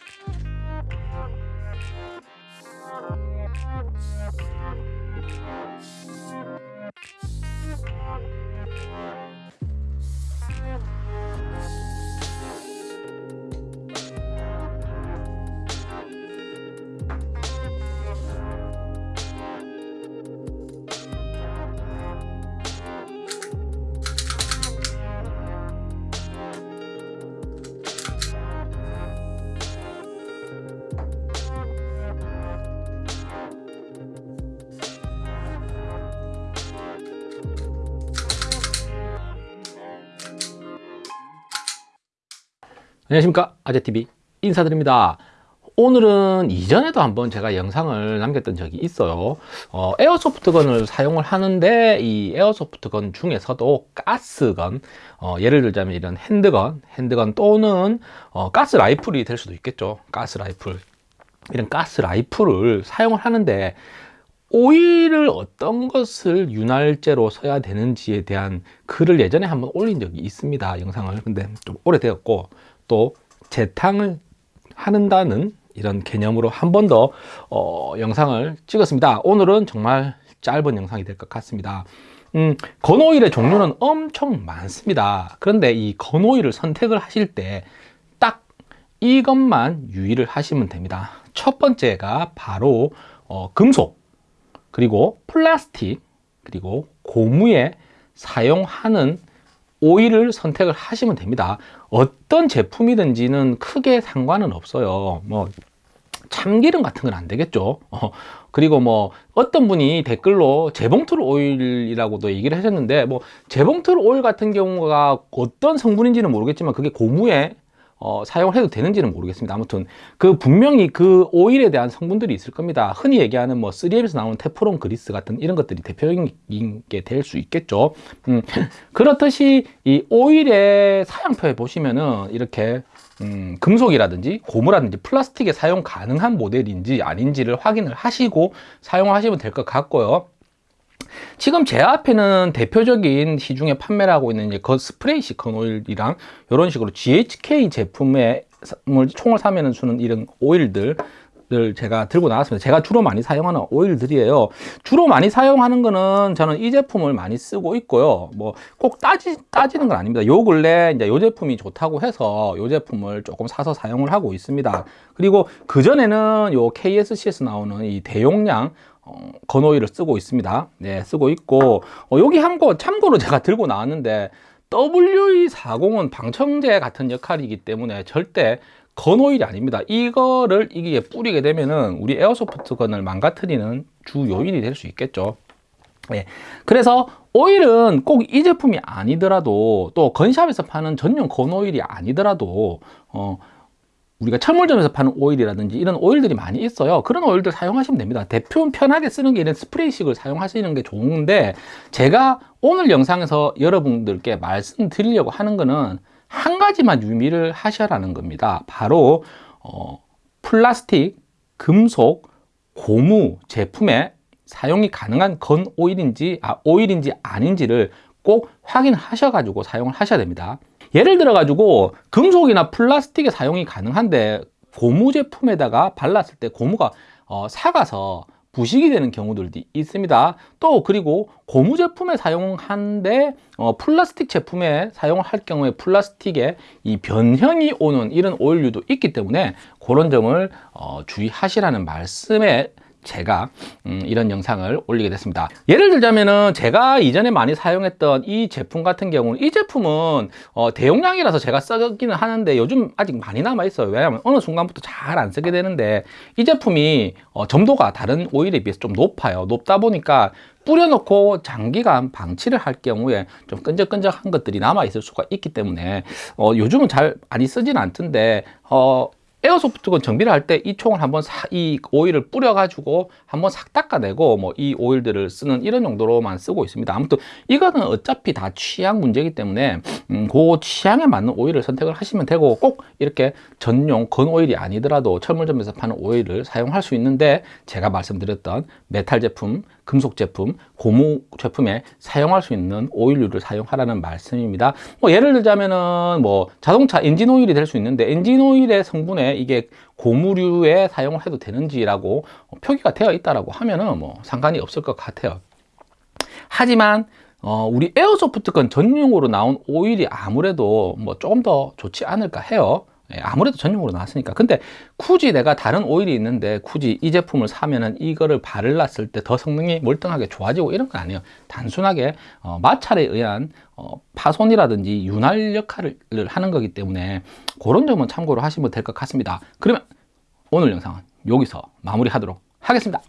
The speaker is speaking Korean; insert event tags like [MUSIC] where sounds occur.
Bye. 안녕하십니까. 아재TV 인사드립니다. 오늘은 이전에도 한번 제가 영상을 남겼던 적이 있어요. 어, 에어소프트건을 사용을 하는데 이 에어소프트건 중에서도 가스건 어, 예를 들자면 이런 핸드건 핸드건 또는 어, 가스 라이플이 될 수도 있겠죠. 가스 라이플. 이런 가스 라이플을 사용을 하는데 오일을 어떤 것을 윤활제로 써야 되는지에 대한 글을 예전에 한번 올린 적이 있습니다 영상을. 근데 좀 오래되었고 또 재탕을 하는다는 이런 개념으로 한 번 더 어, 영상을 찍었습니다. 오늘은 정말 짧은 영상이 될 것 같습니다. 음, 건오일의 종류는 엄청 많습니다. 그런데 이 건오일을 선택을 하실 때 딱 이것만 유의를 하시면 됩니다. 첫 번째가 바로 어, 금속 그리고 플라스틱 그리고 고무에 사용하는 오일을 선택을 하시면 됩니다. 어떤 제품이든지는 크게 상관은 없어요. 뭐 참기름 같은 건 안 되겠죠. 어, 그리고 뭐 어떤 분이 댓글로 재봉틀 오일이라고도 얘기를 하셨는데 뭐 재봉틀 오일 같은 경우가 어떤 성분인지는 모르겠지만 그게 고무에 어, 사용을 해도 되는지는 모르겠습니다. 아무튼 그 분명히 그 오일에 대한 성분들이 있을 겁니다. 흔히 얘기하는 뭐 3M에서 나오는 테프론 그리스 같은 이런 것들이 대표적인 게 될 수 있겠죠. 음, [LAUGHS] 그렇듯이 이 오일의 사양표에 보시면은 이렇게 음, 금속이라든지 고무라든지 플라스틱에 사용 가능한 모델인지 아닌지를 확인을 하시고 사용하시면 될 것 같고요 지금 제 앞에는 대표적인 시중에 판매를 하고 있는 이제 그 스프레이 시컨 오일이랑 이런 식으로 GHK 제품의 총을 사면은 주는 이런 오일들 을 제가 들고 나왔습니다. 제가 주로 많이 사용하는 오일들이에요. 주로 많이 사용하는 거는 저는 이 제품을 많이 쓰고 있고요. 뭐 꼭 따지, 따지는 건 아닙니다. 요 근래 이제 요 제품이 좋다고 해서 요 제품을 조금 사서 사용을 하고 있습니다. 그리고 그 전에는 요 KSC에서 나오는 이 대용량 어, 건오일을 쓰고 있습니다. 네 쓰고 있고 어, 여기 한 거 참고로 제가 들고 나왔는데 WE40은 방청제 같은 역할이기 때문에 절대 건오일이 아닙니다. 이거를 이게 뿌리게 되면은 우리 에어소프트 건을 망가뜨리는 주 요인이 될 수 있겠죠. 네. 그래서 오일은 꼭 이 제품이 아니더라도 또 건샵에서 파는 전용 건오일이 아니더라도 어, 우리가 철물점에서 파는 오일이라든지 이런 오일들이 많이 있어요. 그런 오일들 사용하시면 됩니다. 대표 편하게 쓰는 게 이런 스프레이식을 사용하시는 게 좋은데 제가 오늘 영상에서 여러분들께 말씀드리려고 하는 거는 한 가지만 유의를 하셔라는 겁니다. 바로 어, 플라스틱, 금속, 고무 제품에 사용이 가능한 건 오일인지 아, 오일인지 아닌지를 꼭 확인하셔 가지고 사용을 하셔야 됩니다. 예를 들어 가지고 금속이나 플라스틱의 사용이 가능한데 고무 제품에다가 발랐을 때 고무가 어, 사가서 부식이 되는 경우들도 있습니다. 또 그리고 고무 제품에 사용한데 어, 플라스틱 제품에 사용할 경우에 플라스틱에 이 변형이 오는 이런 오일류도 있기 때문에 그런 점을 어, 주의하시라는 말씀에 제가 음, 이런 영상을 올리게 됐습니다. 예를 들자면은 제가 이전에 많이 사용했던 이 제품 같은 경우는 이 제품은 어, 대용량이라서 제가 쓰기는 하는데 요즘 아직 많이 남아 있어요. 왜냐하면 어느 순간부터 잘 안 쓰게 되는데 이 제품이 어, 점도가 다른 오일에 비해서 좀 높아요. 높다 보니까 뿌려놓고 장기간 방치를 할 경우에 좀 끈적끈적한 것들이 남아 있을 수가 있기 때문에 어, 요즘은 잘 많이 쓰지는 않던데 어, airsoft gun 정비를 할 때 이 총을 한번 사, 이 오일을 뿌려 가지고 한번 싹 닦아내고 뭐 이 오일들을 쓰는 이런 용도로만 쓰고 있습니다. 아무튼 이거는 어차피 다 취향 문제이기 때문에 음, 그 취향에 맞는 오일을 선택을 하시면 되고 꼭 이렇게 전용 gun 오일이 아니더라도 철물점에서 파는 오일을 사용할 수 있는데 제가 말씀드렸던 메탈 제품 금속 제품, 고무 제품에 사용할 수 있는 오일류를 사용하라는 말씀입니다. 뭐 예를 들자면은 뭐 자동차 엔진 오일이 될 수 있는데 엔진 오일의 성분에 이게 고무류에 사용을 해도 되는지라고 표기가 되어 있다라고 하면은 뭐 상관이 없을 것 같아요. 하지만 어, 우리 에어소프트건 전용으로 나온 오일이 아무래도 뭐 조금 더 좋지 않을까 해요. 예, 아무래도 전용으로 나왔으니까. 근데 굳이 내가 다른 오일이 있는데 굳이 이 제품을 사면은 이거를 바를놨을 때 더 성능이 멀쩡하게 좋아지고 이런 건 아니에요. 단순하게 어, 마찰에 의한 어, 파손이라든지 윤활 역할을 하는 거기 때문에 그런 점은 참고로 하시면 될 것 같습니다. 그러면 오늘 영상은 여기서 마무리 하도록 하겠습니다